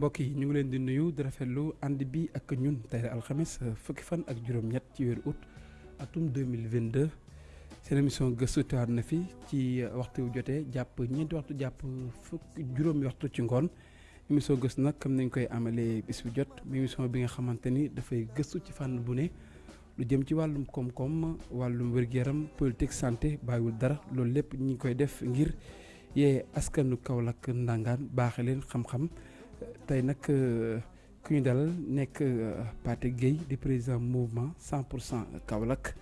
mbokk yi ñu ngi leen di nuyu di rafetlu ànd bi ak ñun tey alxames fukki fan ak juróom-ñett ci weeru août atum 2022 seen émission gëstu teewaat na fi ci waxtu wu jotee jàpp ñeenti waxtu jàpp fukk juróomi waxtu ci ngoon. Émission gëstu nag comme nañ koy amalee bis bu jot mu émission bi nga xamante ni dafay gëstu ci fànn bu ne lu jëm ci wàllum koom-koom wàllum wér-gu-yaram politique santé bàyyiwul dara loolu lépp ñi ngi koy def ngir yee askanu Kaolack ndangaan baaxe leen xam-xam tey nag ku ñu dalal nekk Pathé Gueye di président mouvement 100 pour cent Kaolack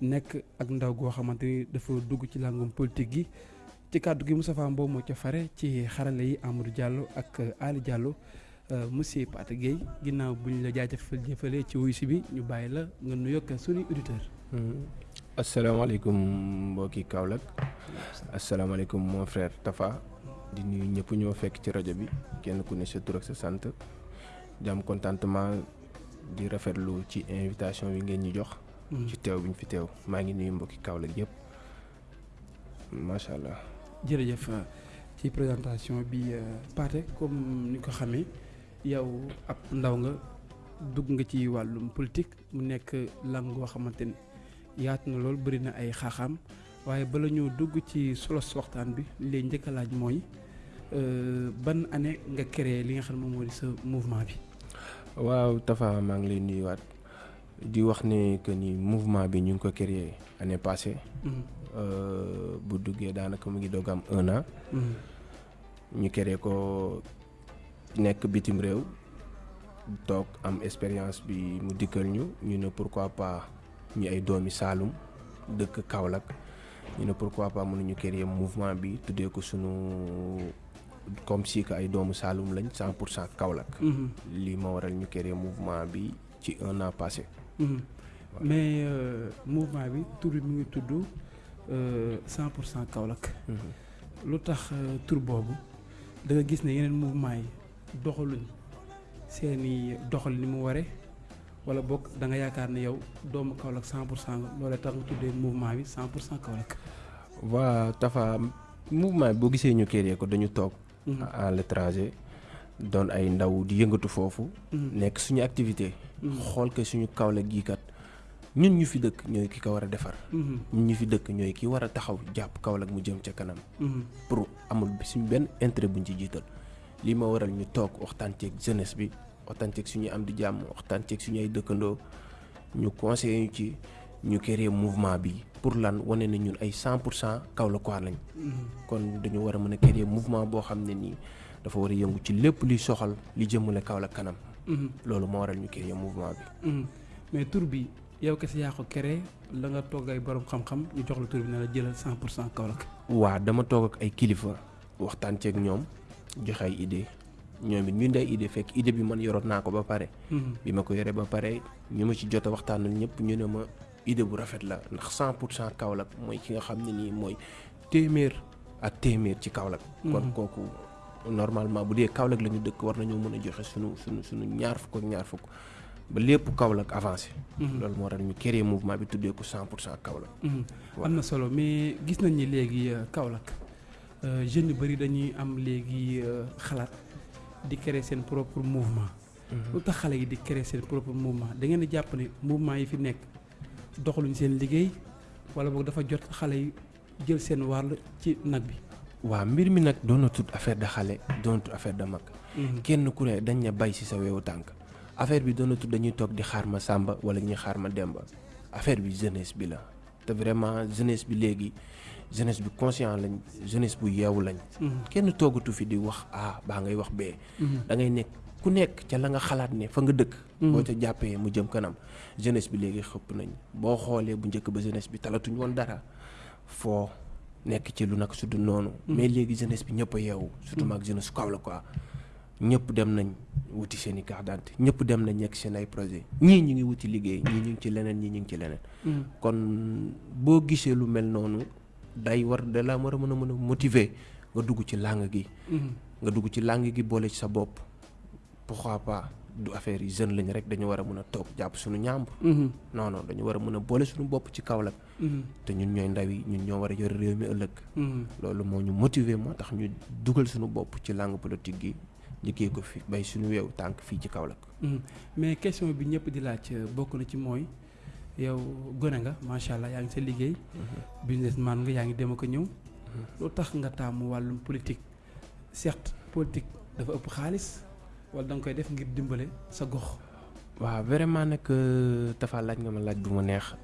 nekk ak ndaw goo xamante ni dafa dugg ci làngum politique gi. Ci kàddu gi Moustapha Mbow moo ca fare ci xarale yi Amadou Diallo ak Ali Diallo monsieur Pathé Gueye. Ginnaaw bu ñu la jaajëfal jëfalee ci wuyu si bi ñu bàyyi la nga nuyoog suñuy auditeur. Asalaamaaleykum mbokki Kaolack. Asalaamaaleykum mon frère Tafa di nuyu ñëpp ñoo fekk ci rajo bi kenn ku ne sa tur ak sa sant. Di am contentement di rafetlu ci invitation bi ngeen ñu jox. ci teew bi ñu fi teew. Maa ngi nuyu mbokki Kaolack yëpp macha allah. jërëjëf. Ci présentation bi Pathé comme ni ko xamee yow ab ndaw nga dugg nga ci wàllum politique. Mu nekk lang goo xamante ni yaatu na lool bëri na ay xaaxaam. Waaye bala ñoo dugg ci solos waxtaan bi li njëkk a laaj mooy ban année nga créé li nga xam moom moo di sa mouvement bi. waaw Tafa maa ngi lay nuyuwaat di wax ne que ni mouvement bi ñu ngi ko créé année passée. bu duggee daanaka mu ngi doog am un an. ñu créé ko nekk bitim réew toog am expérience bi mu dikkal ñu ñu ne pourquoi pas ñu ay doomi Saalum dëkk Kaolack ñu ne pourquoi pas mënuñu créer mouvement bi tuddee ko sunu comme si que ay doomu Saalum lañ cent pour cent Kaolack. lii ma waral ñu créer mouvement bi ci un an passé. mais mouvement bi tur bi mu ngi tudd cent pour cent Kaolack. lu tax tur boobu da nga gis ne yeneen mouvement yi doxaluñ seeni doxal ni mu waree wala bokk da nga yaakaar ne yow doomu Kaolack cent pour cent loolee tax nga tuddee mouvement bi cent pour cent Kaolack. waa Tafa mouvement bi boo gisee ñu créé ko dañu toog. À l'étranger doon ay ndaw di yëngatu foofu. nekk suñu activité. xool que suñu Kaolack gii kat ñun ñu fi dëkk ñooy ki ko war a defar. ñun ñu fi dëkk ñooy ki war a taxaw jàpp Kaolack mu jëm ca kanam. pour amul suñu benn intérêt buñ ci jiital. lii ma waral ñu toog waxtaan ceeg jeunesse bi waxtaan ceeg suñuy am di jàmm waxtaan ceeg suñu ay dëkkandoo ñu conseillé ñu ci ñu créer mouvement bi pour lan wane na ñun ay 100 pour cent Kaolackois lañ. kon dañu war a mën a créer mouvement boo xam ne nii dafa war a yëngu ci lépp luy soxal li jëmale Kaolack kanam. loolu moo waral ñu créer mouvement bi. mais tur bi yow kese yaa ko créé la nga toog ay borom xam-xam ñu jox la tur bi ne la jëlal 100 pour cent Kaolack. waa dama toog ak ay kilifa waxtaan ceeg ñoom. joxe ay idée ñoom it ñu day idée fekk idée bi man yoroon naa ko ba pare. bi ma ko yoree ba pare ñu ma ci jot a waxtaanal ñëpp ñu ne ma idée bu rafet la ndax 100 pour cent Kaolack mooy ki nga xam ne nii mooy téeméer ak téeméer ci Kaolack. kon kooku normalement bu dee Kaolack la ñu dëkk war nañoo mën a joxe sunu sunu sunu ñaar fukk ak ñaar fukk ba lépp Kaolack avancé. loolu moo tax ñu créé mouvement bi tuddee ko 100 pour cent Kaolack. am na solo mais gis nañ ni léegi Kaolack. jeunes yu bëri dañuy am léegi xalaat di créer seen propre mouvement. lu tax xale yi di créer seen propre mouvement da ngeen di jàpp ne mouvement yi fi nekk doxaluñ seen liggéey wala boog dafa jot xale yi jël seen wàll ci nag bi. waaw mbir mi nag doonatut affaire de xale doonatut affaire de mag. kenn ku ne dañ ne bay ci sa weewu tànk. affaire bi doonatut dañuy toog di xaar ma sàmba wala ñuy xaar ma demba affaire bi jeunesse bi la te vraiment jeunesse bi léegi. jeunesse bi conscient lañ jeunesse bu yeewu lañ. kenn toogatu fi di wax A baa ngay wax B. da ngay nekk ku nekk ca la nga xalaat ne fa nga dëkk. boo ca jàppee mu jëm kanam jeunesse bi léegi xëpp nañ boo xoolee bu njëkk ba jeunesse bi talatuñ woon dara foo nekk ci lu nag su du noonu. mais léegi jeunesse bi ñëpp a yeewu. surtout maag jeunesse su Kaolack quoi ñëpp dem nañ wuti seen i carte d'identité ñëpp dem nañ nekk seen ay projet ñii ñu ngi wuti liggéey ñii ñu ngi ci leneen ñii ñu ngi ci leneen. kon boo gisee lu mel noonu. day war da la war a mën a mën a motiver nga dugg ci langue gi. nga dugg ci langue gi boole ci sa bopp. Pourquoi pas du affaire yi jeune lañ rek dañu war a mën a toog jàpp suñu ñàmb. non non dañu war a mën a boole suñu bopp ci Kaolack. te ñun ñooy ndaw yi ñun ñoo war a yore réew mi ëllëg. loolu moo ñu motiver moo tax ñu dugal suñu bopp ci langue politique gi njëkkee ko fi bay suñu weewu tànk fii ci Kaolack. mais question bi ñëpp di laaj bokk na ci mooy yow gone nga macha allah yaa ngi sa liggéey. businessman nga yaa ngi dem ko ñëw. loo tax nga taamu wàllum politique certes politique dafa ëpp xaalis wala da nga koy def ngir dimbale sa gox. waaw vraiment nag dafa laaj nga ma laaj bu ma neex.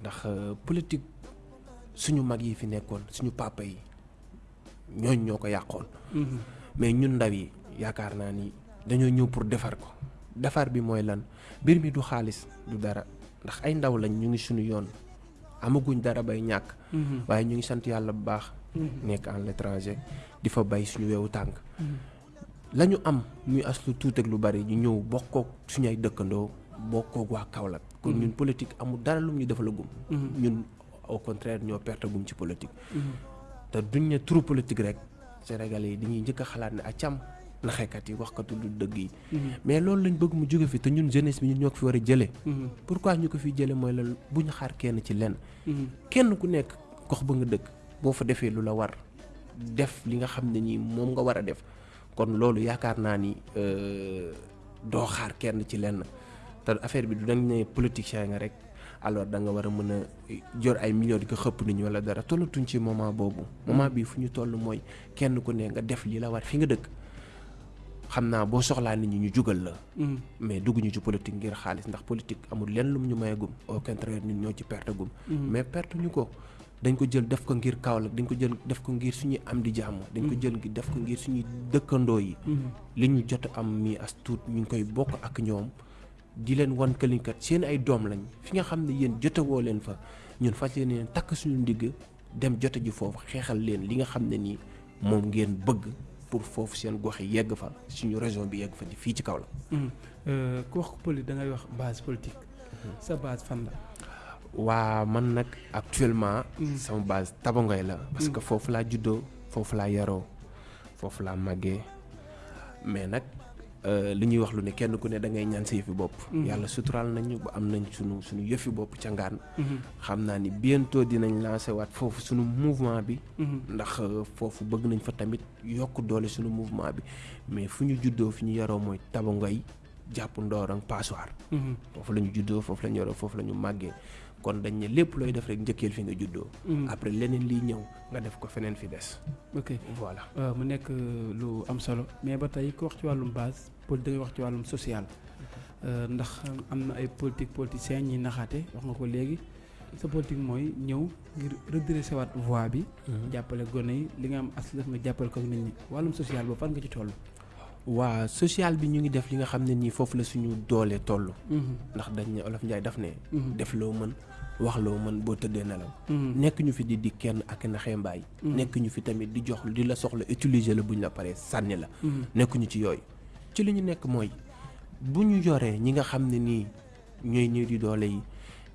ndax politique suñu mag yi fi nekkoon suñu papa yi ñooñ ñoo ko yàqoon. mais ñun ndaw yi yaakaar naa ni dañoo ñëw pour defar ko defar bi mooy lan mbir mi du xaalis du dara ndax ay ndaw lañ ñu ngi suñu yoon amaguñ dara bay ñàkk. waaye ñu ngi sant yàlla bu baax. nekk en l'étranger di fa bay suñu weewu tànk. La ñu am muy as lu tuut ak lu bari ñu ñëw bokkook suñu ay dëkkandoo bokkook waa Kaolack. kon ñun politique amul dara lu ñu defalagum. ñun au contraire ñoo perte gum ci politique. te duñ ne turu politique rek Sénégalais yi dañuy njëkk a xalaat ne acam naxekat yi waxkatu du dëgg yi. mais loolu lañ bëgg mu jóge fi te ñun jeunesse bi ñun ñoo ko fi war a jëlee. pourquoi ñu ko fi jëlee mooy la bu ñu xaar kenn ci lenn. kenn ku nekk gox ba nga dëkk boo fa defee lu la war def li nga xam ne nii moom nga war a def. Kon loolu yaakaar naa ni doo xaar kenn ci lenn te affaire bi du dañ ne politicien nga rek alors da nga war a mën a jor ay millions di ko xëpp nit ñi wala dara tollatuñ ci moment boobu. moment bii fu ñu toll mooy kenn ku ne nga def li la war fi nga dëkk xam naa boo soxlaa nit ñi ñu jugal la. mais dugg ñu ci politique ngir xaalis ndax politique amul lenn lum ñu mayagum au contraire ñun ñoo ci perte gum. mais perte ñu ko. Dañ ko jël def ko ngir Kaolack dañ ko jël def ko ngir suñuy am di jàmm dañ ko jël def ko ngir suñuy dëkkandoo yi li ñu jot am mi as tuut ñu ngi koy bokk ak ñoom di leen wan këlinkat seen ay doom lañ fi nga xam ne yéen jotewoo leen fa. Ñun fas yéene leen takk suñu ndigg dem jote ji foofu xeexal leen li nga xam ne nii moom ngeen bëgg pour foofu seen gox yi yegg fa suñu région bi yegg fa di fii ci Kaolack. Ku wax politique da ngay wax base politique. Sa base fan la waa man nag actuellement. sama base Tabangoy la. parce que foofu laa juddoo foofu laa yaroo foofu laa màggee mais nag li ñuy wax lu ne kenn ku ne da ngay ñaan sa yëfi bopp. yàlla suturaal nañu ba am nañ sunu sunu yëfi bopp ca ngaan. xam naa ni bientôt dinañ lancer waat foofu sunu mouvement bi. ndax foofu bëgg nañ fa tamit yokk doole sunu mouvement bi mais fu ñu juddoo fi ñu yaroo mooy Tabangoy jàpp Ndorong Passoir. foofu la ñu juddoo foofu la ñu yaroo foofu la ñu màggee. Kon dañ ne lépp looy def rek njëkkeel fi nga juddoo. après leneen liy ñëw nga def ko feneen fi des. ok voilà mu nekk lu am solo mais ba tey ku wax ci wàllum base poli da ngay wax ci wàllum social. ndax am na ay politique politiciens ñi naxaate wax nga ko léegi sa politique mooy ñëw ngir redresser waat voie bi. jàppale gone yi li nga am as def nga jàppale ko nit ñi wàllum social boobu fan nga ci toll? Waa social bi ñu ngi def li nga xam ne nii foofu la suñu doole toll. ndax dañ ne Olof Njaay daf ne. def loo mën wax loo mën boo tëddee nelaw. nekk ñu fi di di kenn ak naxee mbaay. nekk ñu fi tamit di jox di la soxla utiliser la buñ la paree sànni la. nekk ñu ci yooyu. ci li ñu nekk mooy bu ñu yoree ñi nga xam ne nii ñooy ñëw di doole yi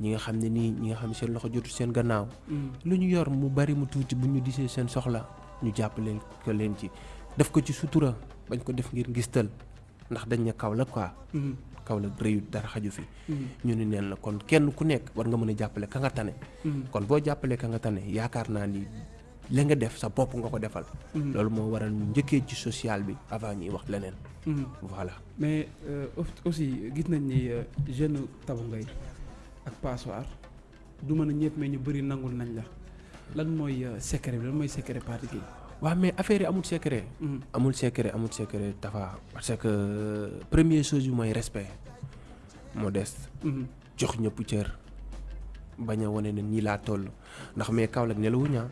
ñi nga xam ne nii ñi nga xam ne seen loxo jotu seen gannaaw. lu ñu yor mu bari mu tuuti bu ñu disee seen soxla ñu jàppale ko leen ci def ko ci sutura. Bañ ko def ngir ngistal ndax dañ ne Kaolack quoi. Kaolack rëyut dara xaju fi. ñu ni neen la kon kenn ku nekk war nga mën a jàppale ka nga tane. kon boo jàppalee ka nga tane yaakaar naa ni la nga def sa bopp nga ko defal. loolu moo waral ñu njëkkee ci social bi avant ñuy wax leneen. voilà mais aussi gis nañ ni jeune Tabangoy ak Passoir du mën a ñëpp mais ñu bëri nangul nañ la lan mooy secret bi lan mooy secret parti gi. Waaw mais affaire yi amul secret. amul secret amul secret Tafa. Parce que première chose bi mooy respect. Modeste. jox ñëpp cër. Bañ a wane ne nii laa toll. Ndax mais Kaolack ah.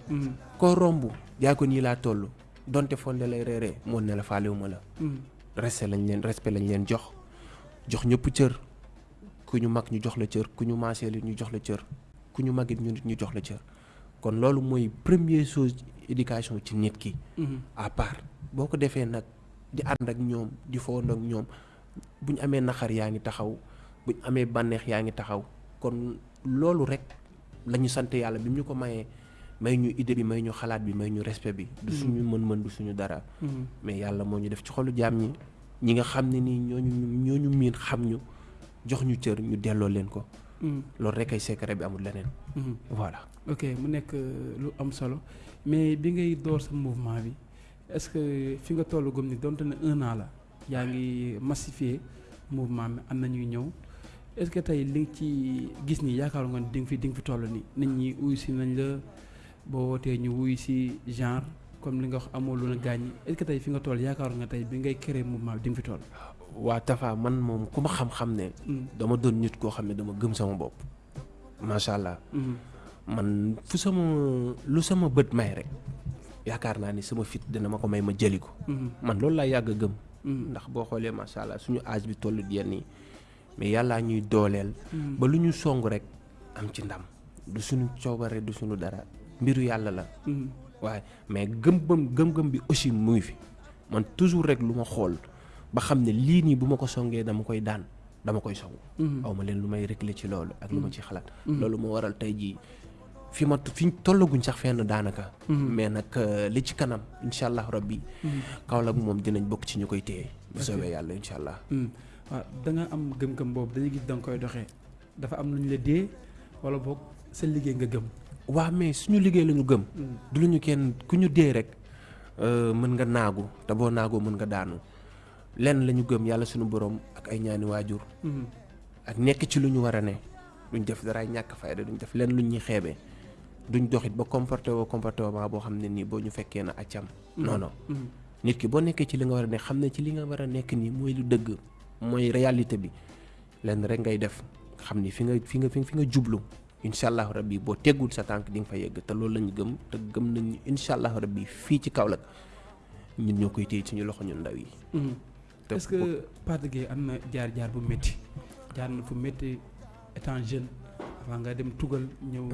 koo romb yaa ko nii laa toll. Donte fonde lay reeree moo ne la faalewuma la. respect lañ leen respect lañ leen jox. Jox ñëpp cër. Ku ñu mag ñu jox la cër. Ku ñu maaseel ñu jox la cër. Ku ñu magit ñu nit ñu jox la cër. Kon loolu mooy première chose. Éducation ci nit ki. à part boo ko defee nag di ànd ak ñoom di fowandoo ak ñoom bu ñu amee naxar yaa ngi taxaw bu ñu amee bànneex yaa ngi taxaw kon loolu rek la ñu sant yàlla bi ñu ko mayee may ñu idée bi may ñu xalaat bi may ñu respect bi. du suñu mën-mën du suñu dara. mais yàlla moo ñu def ci xolu jaam ñi ñi nga xam ne nii ñooñu ñooñu miin xam ñu jox ñu cër ñu delloo leen ko. Loolu rek ay secret bi amul leneen. voilà. ok mu nekk lu am solo mais bi ngay door sa mouvement bi est-ce que fi nga tollu gëm ni donte ne un an la yaa ngi massifier mouvement mi am na ñuy ñëw est-ce que tey li nga ci gis nii yaakaar nga di nga fi di nga fi toll nii nit ñi wuyu si nañ la boo wootee ñu wuyu si genre comme li nga wax amoo lu na gaañ est-ce que tey fi nga toll yaakaar nga tey bi ngay créer mouvement bi di nga fi toll? Waa Tafa man moom ku ma xam-xam ne dama doon nit koo xam ne dama gëm sama bopp. Macha allah. Man fu sama lu sama bët may rek yaakaar naa ni sama fit dina ma ko may ma jëli ko. Man loolu laa yàgg a gëm. Ndax boo xoolee macha allah suñu âge bi toll yenn yi mais yàllaa ñuy dooleel. Ba lu ñu song rek am ci ndam. Du suñu coobare du suñu dara. Mbiru yàlla la. Waaye mais gëm-gëm gëm-gëm bi aussi muy fi. Man toujours rek lu ma xool ba xam ne lii nii bu ma ko songee dama koy daan dama koy song. Aw ma leen lu may réglé ci loolu ak lu ma ci xalaat loolu moo waral tey jii fi ma fi tollaguñ sax fenn daanaka mais nag li ci kanam incha allah rabbi. Kaolack moom dinañ bokk ci ñu koy téye bu soobee yàlla incha allah waaw da nga am gëm-gëm boobu dañuy gis da nga koy doxee dafa am lu ñu la dee wala boog sa liggéey nga gëm waaw mais suñu liggéey la ñu gëm du lu ñu kenn ku ñu dee rek mën nga naagu te boo naagoo mën nga daanu lenn la ñu gëm yàlla suñu borom ak ay ñaani waajur. Ak nekk ci lu ñu war a ne. duñ def daraay ñàkk fayda duñ def lenn lu ñuy xeebee duñ doxit ba comporté woo comportement boo xam ne nii boo ñu fekkee na accam non non. Nit ki boo nekkee ci li nga war a ne xam ne ci li nga war a nekk nii mooy lu dëgg mooy réalité bi lenn rek ngay def xam ni fi nga fi nga fi nga jublu incha allah rabbi boo teggul sa tànk di nga fa yegg te loolu lañu gëm te gëm nañ incha allah rabbi fii ci Kaolack ñun ñoo koy téye suñu loxo ñun ndaw yi. Est-ce que Pathé Gueye am na jaar-jaar bu métti jaar na fu métti étant jeune avant nga dem tugal ñëw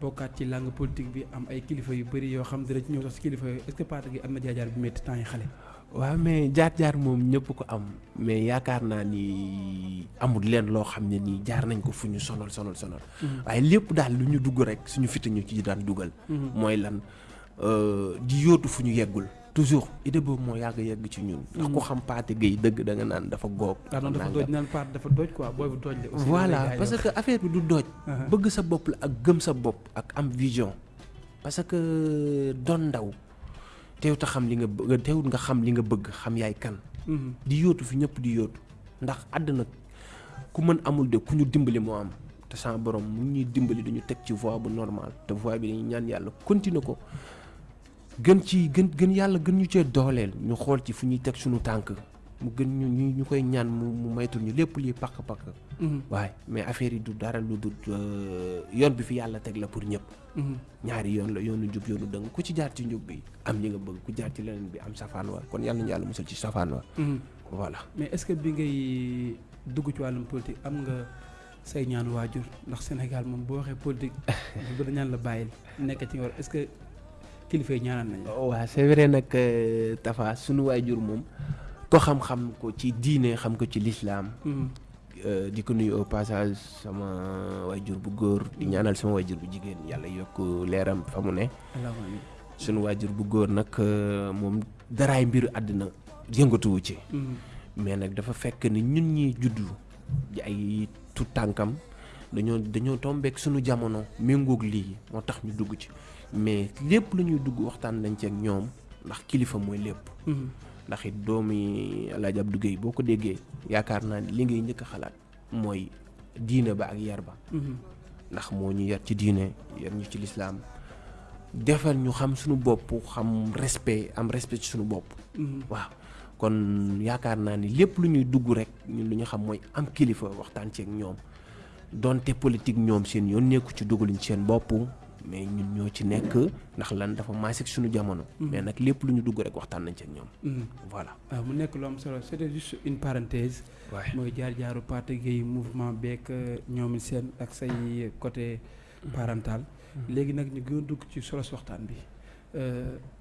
bokkaat ci langue politique bi am ay kilifa yu bëri yoo xam dina ci ñëw sax si kilifa yooyu est-ce que Pathé Gueye am na jaar-jaar bu métti temps yi xale. waaw mais jaar-jaar moom ñëpp ko am mais yaakaar naa ni amul leen loo xam ne nii jaar nañ ko fu ñu sonal sonal sonal. waaye lépp daal lu ñu dugg rek suñu fit ñu ci daan dugal. mooy lan di yóotu fu ñu yeggul. Toujours idée boobu moo yàgg yegg ci ñun. ndax ku xam Pathé Gueye dëgg da nga naan dafa góob. dafa dooj naan Pathé dafa dooj quoi booy bu dooj la. aussi voilà parce que affaire bi du dooj. bëgg sa bopp la ak gëm sa bopp ak am vision. parce que doon ndaw. teew ta xam li nga bëgg teewut nga xam li nga bëgg xam yaay kan. di yóotu fi ñëpp di yóotu ndax àddina ku mën amul de ku ñu dimbali moo am te sama borom mu ñuy dimbali dañu teg ci voie bu normal te voie bi dañuy ñaan yàlla continuer ko gën ci gën gën yàlla gën ñu cee dooleel. Ñu xool ci fu ñuy teg suñu tànk. Mu gën ñu ñu ñu koy ñaan mu mu maytul ñu lépp lii pakk pakk waaye mais affaire yi du dara lu du yoon bi fi yàlla teg la pour ñëpp. Ñaari yoon la yoonu jub yoonu dëng. Ku ci jaar ci njub bi am li nga bëgg ku jaar ci leneen bi am safaan wa. Kon yàlla ñu yàlla musal ci safaan wa. Voilà. Mais est-ce que bi ngay dugg ci wàllum politique am nga say ñaan waajur? Ndax Sénégal moom boo waxee politique bu ñaan la bàyyil nekk ci war. Est-ce que kilifa yi ñaanal nañ waaw c'est vrai nag Tafa sunu waajur moom ko xam-xam ko ci diine xam ko ci lislaam di ko nuyu au passage sama waajur bu góor di ñaanal sama waajur bu jigéen yàlla yokk leeram fa mu ne. Sunu waajur bu góor nag moom daraay mbiru àddina yëngatuwu ci. Mais nag dafa fekk ni ñun ñi juddu di ay tout tànkam dañoo dañoo tombeek sunu jamono méngoog lii moo tax ñu dugg ci mais lépp lu ñuy dugg waxtaan nañ ci ak ñoom ndax kilifa mooy lépp. Ndax it doomi Alaaji Abdou Guèye boo ko déggee yaakaar naa li ngay njëkk a xalaat mooy diine ba ak yar ba. Ndax moo ñu yar ci diine yar ñu ci lislaam. Defal ñu xam suñu bopp xam respect am respect ci suñu bopp. Waaw. Kon yaakaar naa ni lépp lu ñuy dugg rek ñun lu ñu xam mooy am kilifa waxtaan ci ak ñoom. Donte politique ñoom seen yoon nekku ci dugaluñ seen bopp mais ñun ñoo ci nekk ndax lan dafa maasik suñu jamono. mais nag lépp lu ñu dugg rek waxtaan nañ ci ak ñoom. voilà waaw mu nekk lu am solo c'était juste une parenthèse. mooy jaar-jaaru Pathé Gueye mouvement beeg ñoom seen ak say côté parental. léegi nag ñu gën a dugg ci solos waxtaan bi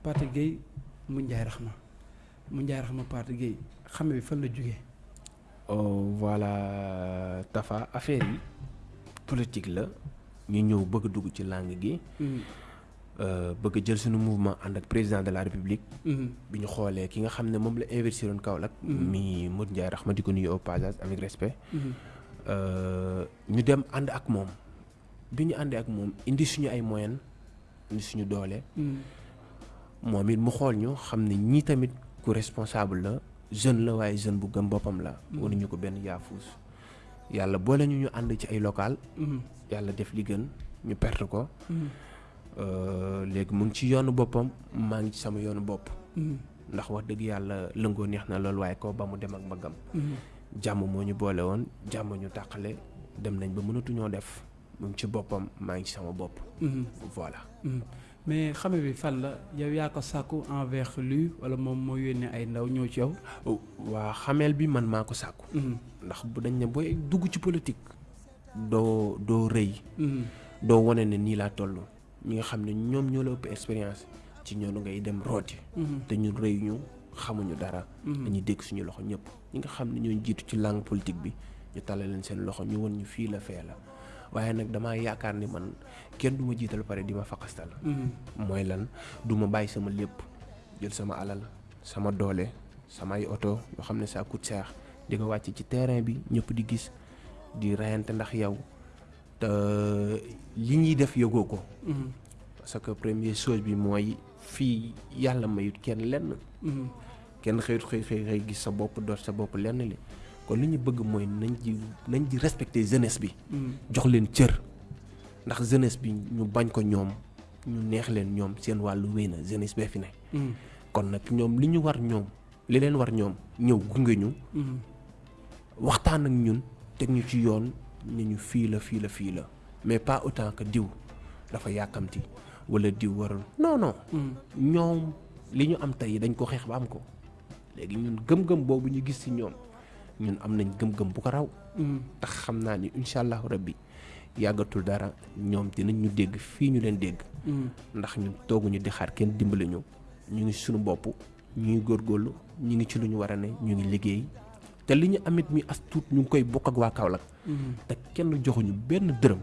Pathé Gueye mu Ndiaye Rahma mu Ndiaye Rahma Pathé Gueye xame bi fan la jógee. voilà Tafa affaire yi politique la. Ñu ñëw bëgg dugg ci langue gi. bëgg jël suñu mouvement ànd ak président de la république. bi ñu xoolee ki nga xam ne moom la investir woon Kaolack. mi Modou Ndiaye Rahma di ko nuyu au passage avec respect. ñu dem ànd ak moom bi ñu àndee ak moom indi suñu ay moyens indi suñu doole. moom it mu xool ñu xam ne ñii tamit ku responsable la jeune la waaye jeune bu gëm boppam la waruñu ko benn yaafuus yàlla boole ñu ñu ànd ci ay local. Yàlla def li gën ñu perte ko. Euh, léegi mu ngi ci yoonu boppam maa ngi ci sama yoonu bopp. Ndax wax dëgg yàlla lëngoo neex na loolu waaye ko ba mu dem ak mbaggam jàmm moo ñu boole woon jàmm ñu tàqale dem nañ ba mënatuñoo def. Mu ngi ci boppam maa ngi ci sama bopp. Voilà mais xame bi fan la? Yow yaa ko sàkku envers lui wala moom moo yónnee ay ndaw ñëw ci yow. waa xameel bi man maa ko sàkku. Ndax bu dañ ne booy dugg ci politique doo doo rëy. Doo wane ne nii laa toll. Ñi nga xam ne ñoom ñoo la ëpp expérience ci ñoonu ngay dem rooti. Te ñun rëy ñu xamuñu dara. Dañuy dégg suñu loxo ñëpp. Ñi nga xam ne ñoo jiitu ci langue politique bi ñu tàllal leen seen loxo ñu won ñu fii la fee la waaye nag damaa yaakaar ni man kenn du ma jiital pare di ma faqastal mooy lan du ma bàyyi sama lépp jël sama alal sama doole samay oto. Yoo xam ne ça coûte cher di ko wàcc ci terrain bi ñëpp di gis di reyante ndax yow te li ñuy def yëgoo ko. Parce que première chose bi mooy fii yàlla mayut kenn lenn kenn xëyut xëy xëy xëy gis sa bopp doot sa bopp lenn li kon li ñu bëgg mooy nañ ci nañ ci respecter jeunesse bi. Jox leen cër. Ndax jeunesse bi ñu bañ ko ñoom ñu neex leen ñoom seen wàllu wéy na jeunesse bee fi ne. Kon nag ñoom li ñu war ñoom li leen war ñoom ñëw gunge ñu. Waxtaan ak ñun teg ñu ci yoon ni ñu fii la fii la fii la. Mais pas autant que diw dafa yàkkamti wala diw warul. Non non. Ñoom li ñu am tey dañ ko xeex ba am ko. Léegi ñun gëm-gëm boobu ñu gis ci ñoom ñun am nañ gëm-gëm bu ko raw. Tax xam naa ni incha allahu rabbi yàggatul dara ñoom dinañ ñu dégg fii ñu leen dégg. Ndax ñun tooguñu di xaar kenn dimbali ñu. Ñu ngi suñu bopp ñu ngi góorgóorlu ñu ngi ci lu ñu war a ne ñu ngi liggéey. Te li ñu amit mi as tuut ñu ngi koy bokk ak waa Kaolack. Te kenn joxuñu benn dërëm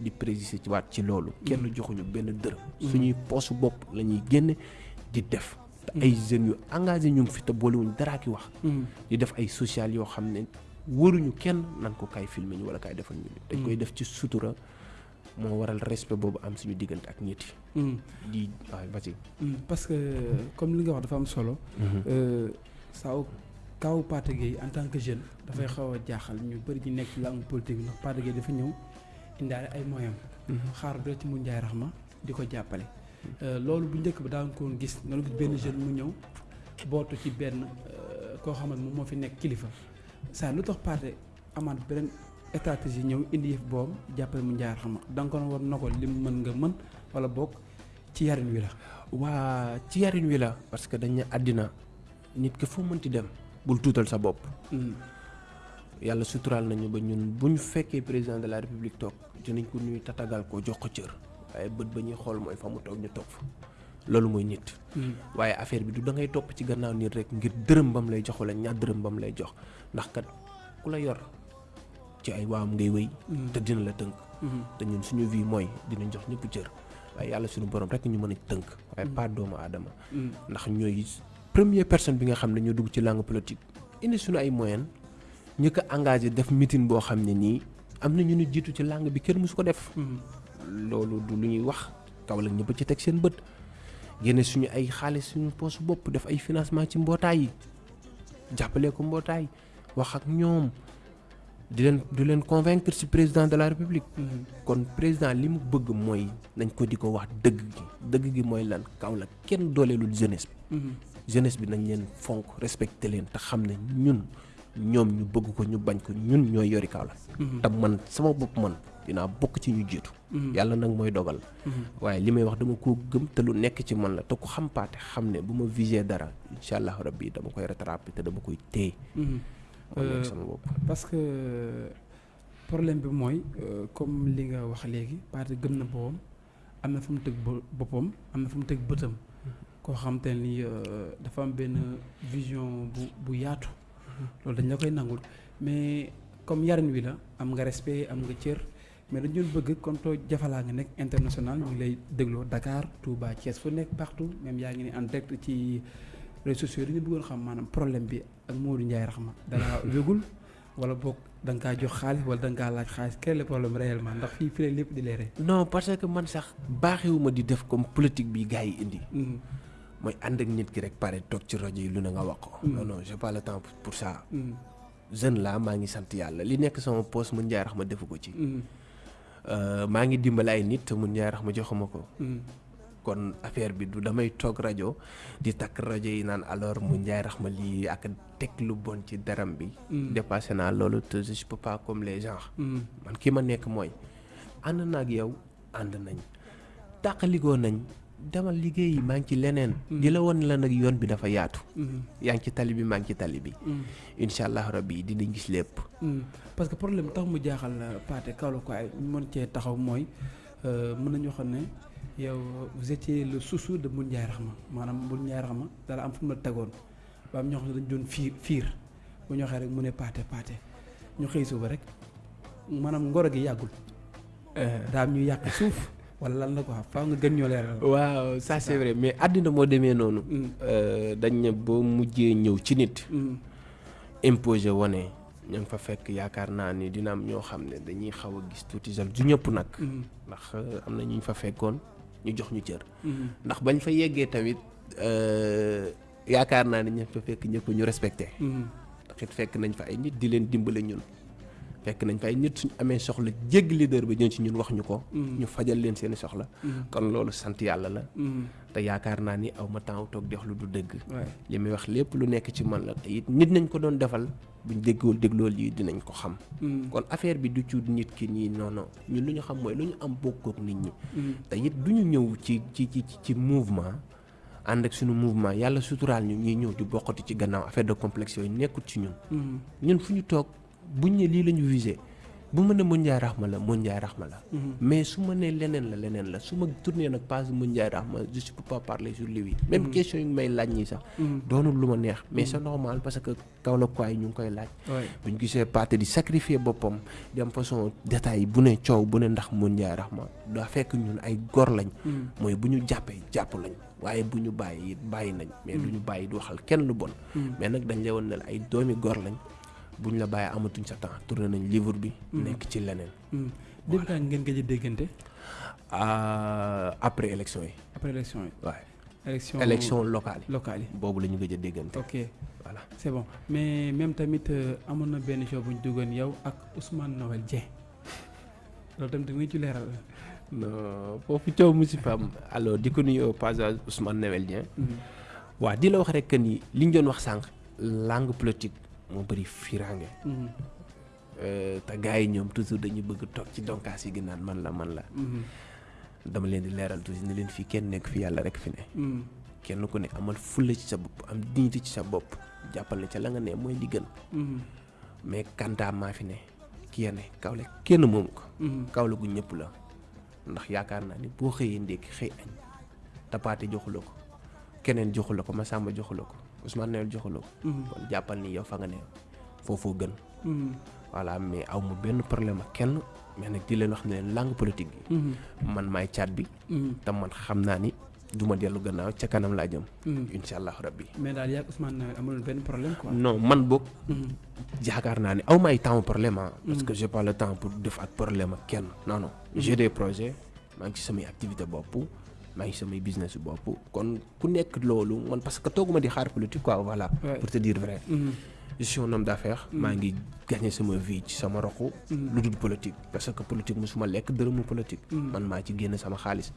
di préciser ci waat ci loolu. Kenn joxuñu benn dërëm. Suñuy poosu bopp la ñuy génne di def ay jeunes yu engagé ñu ngi fi te boolewuñ daraa ki wax. Di def ay social yoo xam ne wëruñu kenn nan ko kaay filmer ñu wala kaay defal ñu dañ koy def ci sutura moo waral respect boobu am suñu diggante ak nit yi. Di waaw ba ci parce que comme li nga wax dafa am solo. Saaw kaw Pathé Gueye en tant que jeune dafay xaw a jaaxal. Ñu bëri ñu nekk langue politique ndax Pathé Gueye dafa ñëw indaale ay moyens. Xaar doo ci mu njaay raxma di ko jàppale loolu bu njëkk ba daan ko gis nga gis benn jeune mu ñëw bootu ci benn koo xam ne moom moo fi nekk kilifa. Saa lu tax Pathé amaat beneen stratégie ñëw indi yëf boobu jàppale mu njaay raxma da nga ko war na ko li mën nga mën wala boog ci yarin wi la. Waa ci yarin wi la. Parce que dañ ne àddina nit ki foo mënti dem bul tuutal sa bopp. Yàlla suturaal nañu ba ñun bu ñu fekkee président de la république toog dinañ ko nuyu tatagal ko jox ko cër waaye bët ba ñuy xool mooy fa mu toog ñu toog fa. loolu mooy nit. Waaye affaire bi du da ngay topp ci gannaaw nit rek ngir dërëm bam lay jox wala ñaar dërëm bam lay jox. ndax kat ku la yor ci ay waam ngay wéy. Te dina la tënk. Te ñun suñu vie mooy dinañ jox ñëpp cër. waaye yàlla suñu borom rek ñu mën a tënk. waaye pas doomu aadama. Ndax ñooy première personne bi nga xam ne ñoo dugg ci langue politique. indi suñu ay moyen ñu ko engagé def meeting boo xam ne nii am na ñu ñu jiitu ci langue bi kenn mësu ko def loolu du lu ñuy wax kaw la ñëpp ci teg seen bët génne suñu ay xaalis suñu poche bopp def ay financement ci mbootaay yi jàppale ko mbootaay wax ak ñoom di leen di leen convaincre ci président de la république kon président li mu bëgg mooy nañ ko di ko wax dëgg gi dëgg gi mooy lan kaw la kenn dooleelul jeunesse bi jeunesse bi nañ leen fonk respecté leen te xam ne ñun ñoom ñu bëgg ko ñu bañ ko ñun ñooy yori Kaolack te man sama bopp man. Dinaa bokk ci ñu jiitu yàlla nag mooy dogal. Waaye li may wax dama ko gëm te lu nekk ci man la te ku xam Pathé xam ne bu ma visé dara incha allah rabbi dama koy rattrapé te dama koy téye. Moo nekk sama bopp. parce que problème bi mooy comme li nga wax léegi Pathé gëm na boppam am na fu mu tëg boppam am na fu mu tëg bëtam. Koo xam te ni dafa am benn vision bu bu yaatu. Loolu dañ la koy nangul. Mais comme yarin wi la am nga respect am nga cër mais dañu doon bëgg comme too jafalaa nga nekk international ñu ngi lay dégloo Dakar Touba Thiès fu nekk partout même yaa ngi ne en direct ci réseaux sociaux dañu bëggoon xam maanaam problème bi ak Modou Ndiaye Rahma. Dangaa wégul wala boog da nga kaa jox xaalis wala da nga kaa laaj xaalis? Quel est le problème réellement? Ndax fii fii lépp di leere non parce que man sax baaxewuma di def comme politique bi gars yi indi. Mooy ànd ak nit ki rek pare toog ci rajo yi lu ne nga wax ko. Non non j'ai pas le temps pour- ça. Mm. jeune la maa ngi sant yàlla. Li nekk sama poste mun njaay rax ma defu ko ci maa ngi dimbali ay nit te mun rax ma joxuma ko Mm. kon affaire bi du damay toog rajo di takk rajo yi naan alors mu njaay rax ma lii ak teg lu bon ci daram bi Mm. dépassé naa loolu te je peux pas comme les gens Mm. man ki ma nekk mooy ànd na ak yow ànd nañ tàqaligoo nañ demal liggéey maa ngi ci leneen di la woon la nag yoon bi dafa yaatu yaa ngi ci tali bi maa ngi ci tali bi incha allah rabbi dinañ gis lépp parce que problème tax mu jaaxal la Pathé Kaolack ko ay mën cee taxaw mooy euh, mën nañu xam ne yow vous étiez le chouchou de Moune Ndiaye Rahma. Maanaam Moune Ndiaye Rahma dara am fu mu la tegoon. Ba am ñoo xam ne dañu doon fiir fiir. Bu ñu waxee rek mu ne Pathé Pathé. Ñu xëy suba rek maanaam ngoro gi yàggul. Daa am ñu yàq suuf wala lan la ko xam faaw nga gën ñoo leeral. waaw ça c'est vrai mais àddina moo demee noonu Mm. Euh, dañ ne boo mujjee ñëw ci nit Mm. imposé wane ña nga fa fekk yaakaar naa ni dina am ñoo xam ne dañuy xaw a gis tuuti jal du ñëpp nag Mm. ndax euh, am na ñu fa fekkoon ñu jox ñu cër ndax bañ fa yeggee tamit euh, yaakaar naa ni ña fa fekk ñëpp ñu respecté Mm. ndax it fekk nañ fa ay nit di leen dimbale ñun fekk nañ fa ay nit suñ amee soxla jégg leader ba ñëw ci ñun wax ñu ko. Mm. ñu fajal leen seeni soxla. Mm. kon loolu sant yàlla la. Mm. te yaakaar naa ni aw ma temps toog di wax lu du dëgg. Li muy wax lépp lu nekk ci man la te it nit nañ ko doon defal. buñ déggoo dégloo lii dinañ ko xam. Kon affaire bi du ci nit ki nii non non. ñun lu ñu xam mooy lu ñu am bokkook nit ñi. Te it du ñu ñëw ci ci ci ci mouvement. ànd ak suñu mouvement. yàlla suturaal ñu ñuy ñëw di bokkati ci gannaaw affaire de complexe yooyu nekkut ci ñun. Ñun fu ñu toog buñ ne lii la ñu visé. Bu ma ne Moune Ndiaye Rahma la Moune Ndiaye Rahma la. Mm. mais su ma nee leneen la leneen la. Su ma tourné nag page Moune Ndiaye Rahma je ne peux pas parler sur lui. Même question yi may laaj ñii sax. Mm. doonul lu ma neex. Mais c'est normal parce que Kaolack quoi yi ñu ngi koy laaj. Ouais. bu ñu gisee Pathé di sacrifier boppam di am façon détail bu ne coow bu ne ndax Moune Ndiaye Rahma daa fekk ñun ay gor lañ. Mooy bu ñu jàppee jàpp lañ. Waaye bu ñu bàyyi it bàyyi nañ. Mais du ñu bàyyi di waxal kenn lu bon. Mais nag dañ lay woon ne la ay doomi gor lañ bu ñu la bàyyi amatuñ sa temps tourné nañ livre bi nekk ci leneen Mm. depuis kañ ngeen gëj a déggante Ah, après élection yi. Après élection yi. waaye élection élection locale yi. locale yi. boobu la ñu gëj a déggante ok. Voilà. C'est bon. Mais même tamit euh, amoon na benn show bu ñu duggoon yow ak Ousmane Noël Dieng. Loolu tamit dinañ ci leeral. non foofu coow mu alors di ko nuyu au passage Ousmane Noël Dieng. Mm. waaw di la wax rek que ni li ñu doon wax sànq langue politique moo bëri firange Mm. Euh, te gars yi ñoom toujours dañuy bëgg toog ci donkaas yi gi naan man la man la Mm. dama leen di leeral toujours ne leen fii kenn nekk fi yàlla rek fi ne kenn ku ne amal fulla ci sa bopp am dignité ci sa bopp jàppal ne ca la nga ne mooy li gën mais kantaa maa fi ne kii ya ne kawle kenn moomu ko kawle gu ñëpp la ndax yaakaar naa ni boo xëyee ndékki xëy añ tapaate joxula ko keneen joxula ko Masamba joxula ko Ousmane Noël joxula ko Mm. kon jàppal ni yow fa nga ne foofoo gën. Mm. voilà mais aw ma benn problème ak kenn mais nag di leen wax ne leen langue politique bi. Mm. man maay caat bi. Te man xam naa ni du ma dellu gannaaw ca kanam laa jëm. Mm. incha allah rabbi. Mais daal yaa ak Ousmane Noël amul benn problème quoi. non man boog Mm. yaakaar naa ni aw ma ay temps problème ah. Parce que j'ai pas le temps pour def ak problème ak kenn. Non non. J'ai des projets maa ngi ci samay activité bopp maa ngi ci samay business bopp kon ku nekk loolu man parce que tooguma di xaar politique quoi voilà pour te dire vrai je suis un homme d'affaires maa ngi gagné sama vie ci sama roxu Mm. lu dul politique parce que politique musuma lekk dërëmu politique man maa ci génn sama xaalis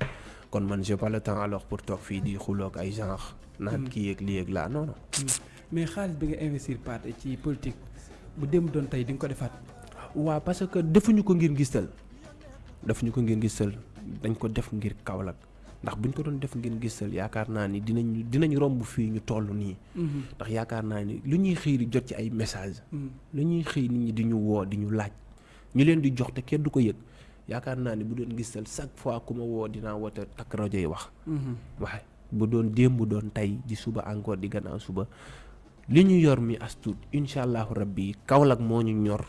kon man j'ai pas le temps alors pour toog fii di xuloog ay genre naan kii yeeg lii yeeg laa non non Mm. mais xaalis bi nga investir Pathé ci politique bu dem doon tey di nga ko defaat. waaw parce que defuñu ko ngir ngistal defuñu ko ngir ngistal dañ ko def ngir Kaolack ndax buñ ko doon def ngir ngistal yaakaar naa ni dinañ dinañ romb fii ñu toll nii Mm. ndax yaakaar naa ni lu ñuy xëy di jot ci ay message Mm. lu ñuy xëy nit ñi di ñu woo di ñu laaj ñu leen di jox te kenn du ko yëg yaakaar naa ni bu doon ngistal chaque fois ku ma woo dinaa woote takk rajo yi wax Mhm. waaye bu doon démb doon tey di suba encore di gannaaw suba li ñu yor mi as tuut incha allahu rabbi Kaolack moo ñu ñor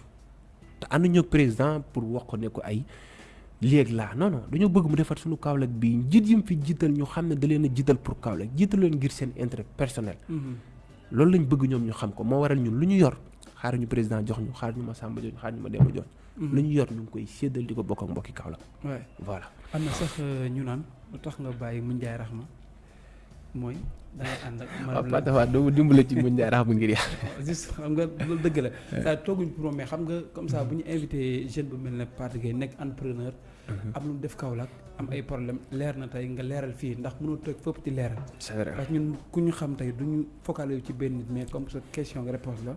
te ànduñu ak président pour wax ne ko ay léeg laa non non dañoo bëgg mu defar suñu Kaolack bii njiit yi mu fi jiital ñu xam ne da leen a jiital pour Kaolack jiital leen ngir seen intérêt personnel. Mhm. loolu lañ bëgg ñoom ñu xam ko moo waral ñun lu ñu yor xaar ñu président jox ñu xaar ñu ma Samba jox ñu xaar ñu ma Demba jox ñu. Lu ñu yor ñu ngi koy séddal di ko bokk ak mbokki Kaolack. Ouais. voilà. Am na sax euh, ñu naan lu tax nga bàyyi mu Ndiaye Rahma? Mooy da ngay ànd ak waaw Pape la doo dimbale ci mu njaay rax bu ngir yàlla. Juste xam nga loolu dëgg la. Saa tooguñ pour moom mais xam nga comme ça bu ñu invité jeune bu mel ne Pathé Gueye nekk entrepreneur am lu mu def Kaolack am ay problème leer na tey nga leeral fii ndax mënoo toog fépp di leeral. C'est vrai. Parce que ñun ku ñu xam tey du ñu focaliser ci benn nit mais comme ça question nga réponse la.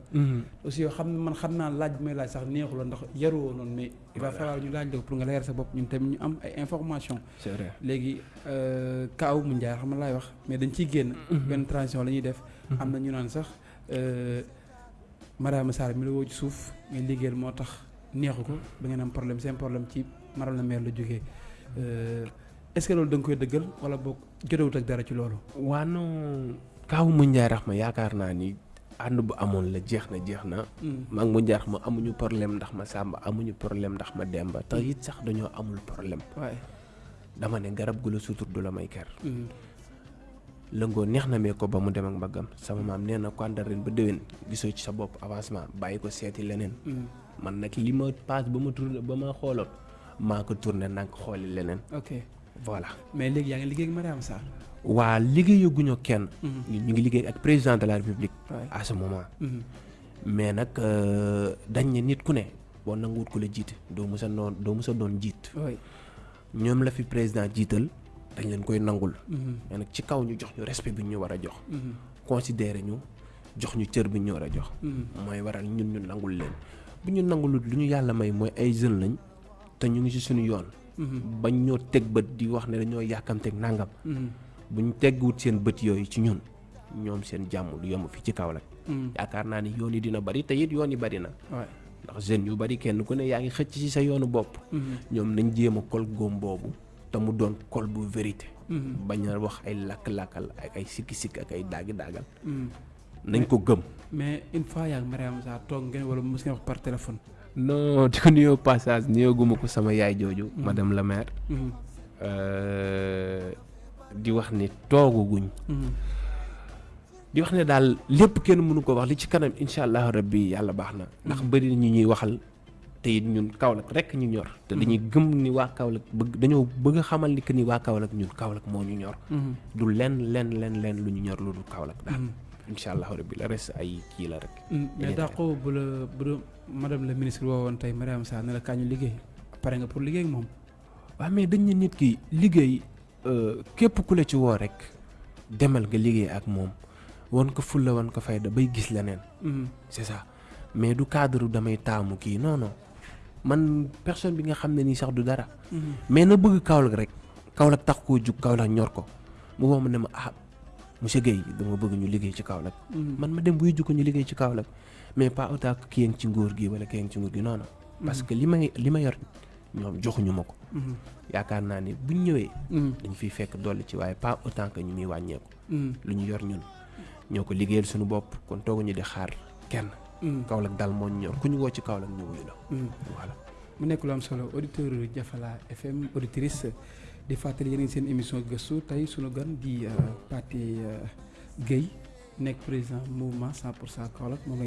Aussi yoo xam ne man xam naa laaj bi may laaj sax neexuloo ndax yaruwoo noonu mais il va falloir ñu laaj la ko pour nga leeral sa bopp. Ñun tamit ñu am ay information c'est vrai. Léegi euh, kaaw mu njaar xam nga laay wax mais dañ ciy génn. Benn transition la ñuy def. Am na ñu naan sax euh, madame Sarr mi la woo ci suuf ngay liggéeyal moo tax neexu ko. Ba ngeen am problème seen problème ci madame la maire la jógee Euh, est-ce que loolu da nga koy dëggal wala boog jotewut ak dara ci loolu? Waa non kaawu mu njaay rax ma yaakaar naa ni ànd bu amoon la jeex na jeex na. Maa ngi mu njaay rax ma amuñu problème ndax ma sàmba amuñu problème ndax ma demba. Te it sax dañoo amul problème. Waaye dama ne garab gu la sutur du la may ker. Lëngoo neex na mee ko ba mu dem ak mbaggam. Sama maam nee na ko àndal ren ba déwén gisoo ci sa bopp avancement bàyyi ko seeti leneen. Man nag li ma paas ba ma tourné ba ma xooloon maa ko tourné nag xooli leneen. Ok. Voilà. Mais léegi yaa ngi liggéey ak madame Sarr? Waa liggéeyaguñu kenn. Ñu ñu ngi liggéey ak président de la république à ce moment. Mais nag euh, dañ ne nit ku ne boo nanguwut ko la jiite doo mës a noon doo mës a doon jiit oui. Ñoom la fi président jiital dañ leen koy nangul. Mais nag ci kaw ñu jox ñu respect bi ñu war a jox. Considéré ñu jox ñu cër bi ñu war a jox. Mooy waral ñun ñu nangul leen. Bu ñu nangulut lu ñu yàlla may mooy ay jeunes lañ te ñu ngi ci suñu yoon bañ ñoo teg bët di wax ne dañoo yàkkamteeg nangam bu ñu tegguwut seen bët yooyu ci ñun ñoom seen jàmm du yomb fii ci Kaolack yaakaar naa ni yoon yi dina bari te it yoon yi bari na. Ndax jeunes yu bari kenn ku ne yaa ngi xëcc ci sa yoonu bopp ñoom nañ jéem a kol góom boobu te mu doon kol bu vérité bañ a wax ay lakk-lakkal ak ay sikki-sikk ak ay daagi-daagal nañ ko gëm mais une fois yaa ngi madame Sarr toog ngeen wala mos ngeen wax par téléphone non di ko nuyoo passage nuyoo guma ko sama yaay jooju madame la maire di wax ni tooguguñ di wax ne daal lépp kenn mënu ko wax li ci kanam incha allahu rabbi yàlla baax na ndax bëri ñu ñuy waxal te it ñun Kaolack rek ñu ñor te dañuy gëm ni waa Kaolack bëgg dañoo bëgg xamal ni que ni waa Kaolack ñun Kaolack moo ñu ñor du len len len len lu ñu ñor lu dul Kaolack daal incha allahu rabbi la reste ay kii la rek. Mais dàqoo bu la bu madame la ministre woowoon tey Mariama Sarr ne la kaa ñu liggéey. Pare nga pour liggéey ak moom. Waaw mais dañ ne nit ki liggéey euh, képp ku la ci woo rek demal nga liggéey ak moom. Won ko fulla won ko fayda bay gis leneen. C'est ça. Mais du cadre damay taamu kii non non. Man personne bi nga xam ne nii sax du dara. Mais na bëgg Kaolack rek. Kaolack tax koo jug Kaolack ñor ko. Mu woo ma ne ma ah monsieur Guèye dama bëgg ñu liggéey ci Kaolack man ma dem buy jukko ñu liggéey ci Kaolack mais pas autant que ci nguur gi wala kii ngi ci nguur gi non non parce que li may li ma yor ñoom joxuñu ma ko yaakaar naa ni buñ ñëwee dañ fiy fekk dolli ci waaye pas autant que ñu muy wàññeeku lu ñu yor ñun ñoo ko liggéeyal suñu bopp kon tooguñu di xaar kenn Kaolack daal moo ñu ñor ku ñu woo ci Kaolack ñu wuyu la voilà mu nekk lu am solo. Auditeur Jafala FM auditrice di fàttali ngi seen émission gëstu tey sunu gan di Pathé Gueye nekk président mouvement 100 pour cent Kaolack moom